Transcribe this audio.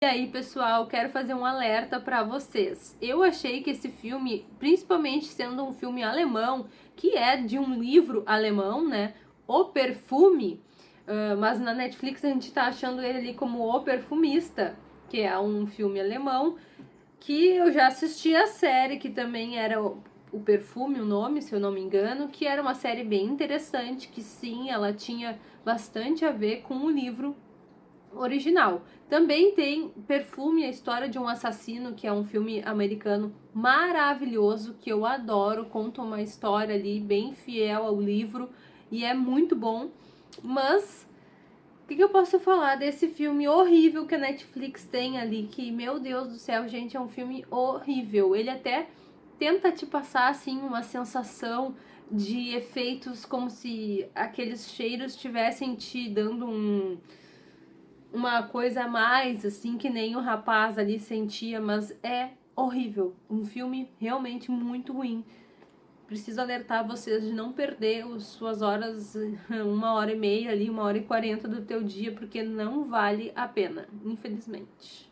E aí, pessoal, quero fazer um alerta para vocês. Eu achei que esse filme, principalmente sendo um filme alemão, que é de um livro alemão, né? O Perfume, uh, mas na Netflix a gente tá achando ele ali como O Perfumista, que é um filme alemão, que eu já assisti a série, que também era o, o Perfume, o nome, se eu não me engano, que era uma série bem interessante, que sim, ela tinha bastante a ver com o livro original. Também tem Perfume, a história de um assassino, que é um filme americano maravilhoso, que eu adoro, conta uma história ali bem fiel ao livro e é muito bom. Mas o que, que eu posso falar desse filme horrível que a Netflix tem ali, que, meu Deus do céu, gente, é um filme horrível. Ele até tenta te passar, assim, uma sensação de efeitos como se aqueles cheiros estivessem te dando um uma coisa a mais, assim, que nem o rapaz ali sentia, mas é horrível. Um filme realmente muito ruim. Preciso alertar vocês de não perder as suas horas, uma hora e meia ali, uma hora e quarenta do teu dia, porque não vale a pena, infelizmente.